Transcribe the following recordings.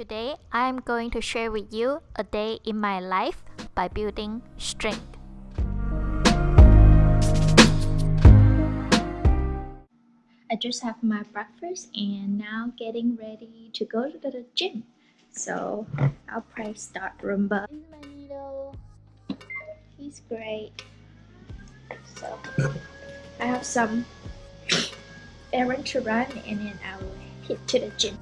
Today, I'm going to share with you a day in my life by building strength. I just have my breakfast and now getting ready to go to the gym. So I'll press start Roomba. He's great. So I have some errand to run and then I will head to the gym.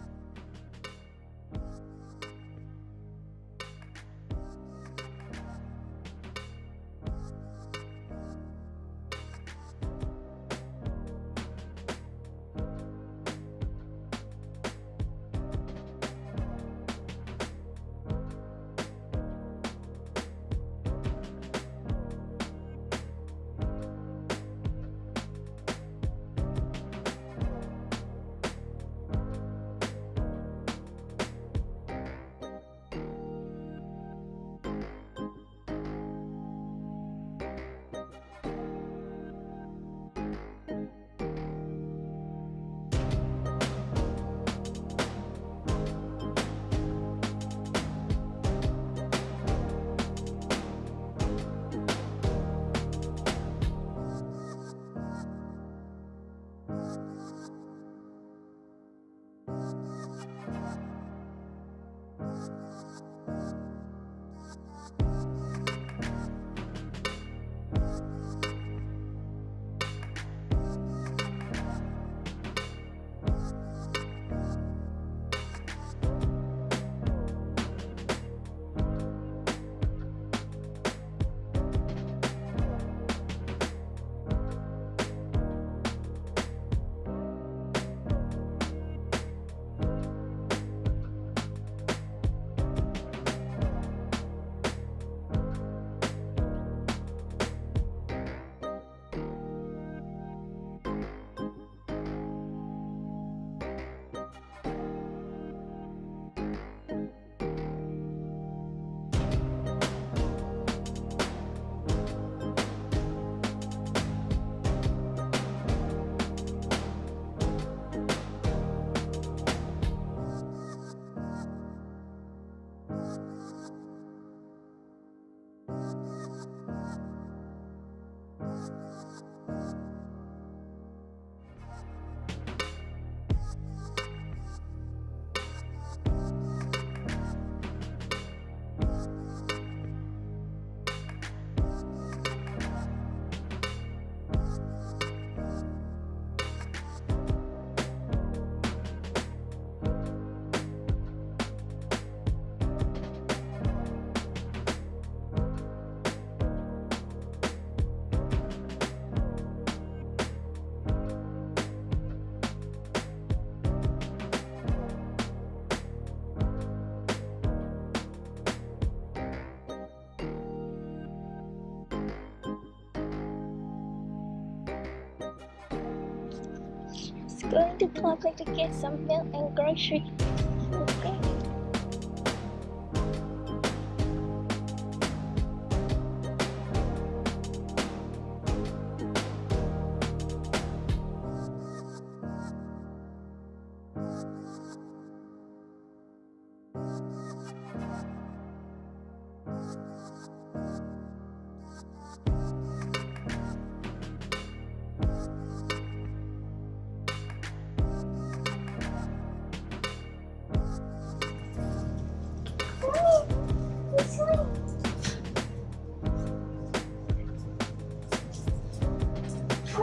Going to Publix to get some milk and groceries.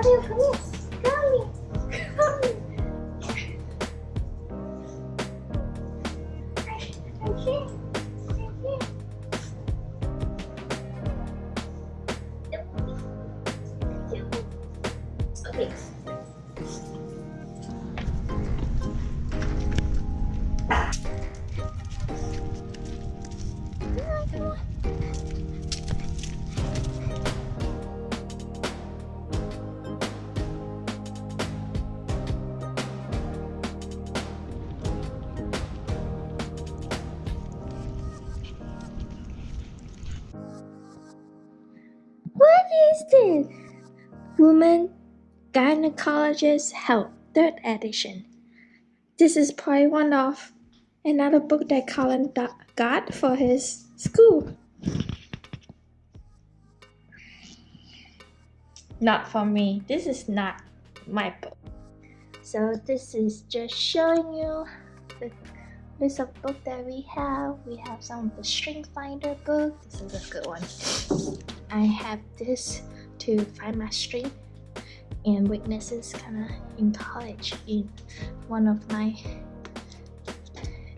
Come here, come here. This? Woman Gynecologic Health, third edition. This is part one of Another book that Colin got for his school. Not for me. This is not my book. So this is just showing you the list of book that we have. We have some of the String Finder book. This is a good one. I have this to find my strength and weaknesses kind of in college in one of my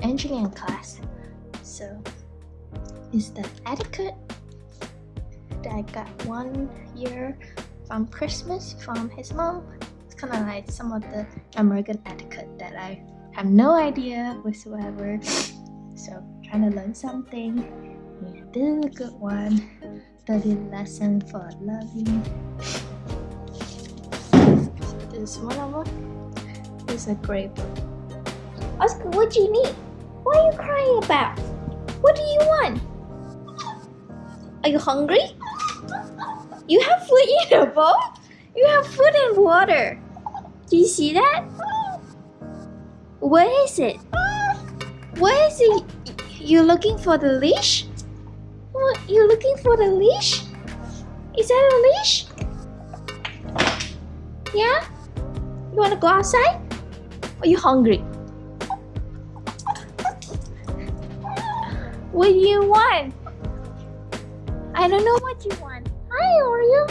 engineering class. So is the etiquette that I got one year from Christmas from his mom. It's kind of like some of the American etiquette that I have no idea whatsoever. So trying to learn something. Yeah, this is a good one. 30 lesson for loving. So this one of them. Is a great book. Oscar, what do you need? What are you crying about? What do you want? Are you hungry? You have food in your bowl? You have food and water. Do you see that? What is it? What is it? You're looking for the leash? What? You looking for the leash? Is that a leash? Yeah? You wanna go outside? Are you hungry? What do you want? I don't know what you want. Hi, Oreo.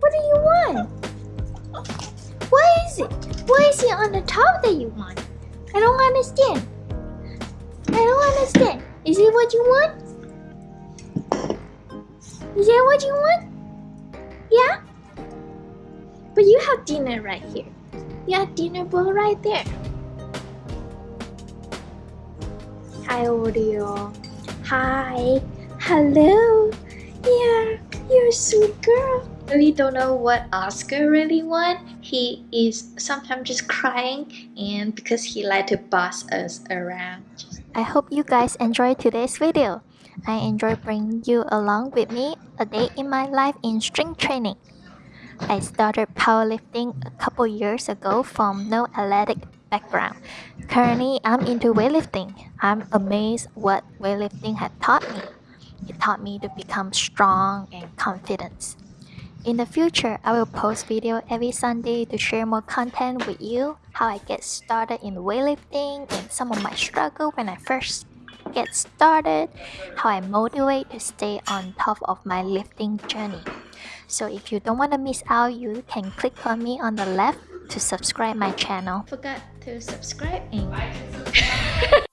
What do you want? What is it? What is it on the top that you want? I don't understand. I don't understand. Is it what you want? Is that what you want? Yeah? But you have dinner right here. You have dinner bowl right there. Hi, Oreo. Hi. Hello. Yeah, you're a sweet girl. Really don't know what Oscar really want. He is sometimes just crying and because he like to boss us around. I hope you guys enjoyed today's video. I enjoy bringing you along with me a day in my life in strength training. I started powerlifting a couple years ago from no athletic background. Currently, I'm into weightlifting. I'm amazed what weightlifting had taught me. It taught me to become strong and confident. In the future, I will post video every Sunday to share more content with you, how I get started in weightlifting and some of my struggle when I first get started, how I motivate to stay on top of my lifting journey. So if you don't want to miss out, you can click on me on the left to subscribe my channel. Forgot to subscribe and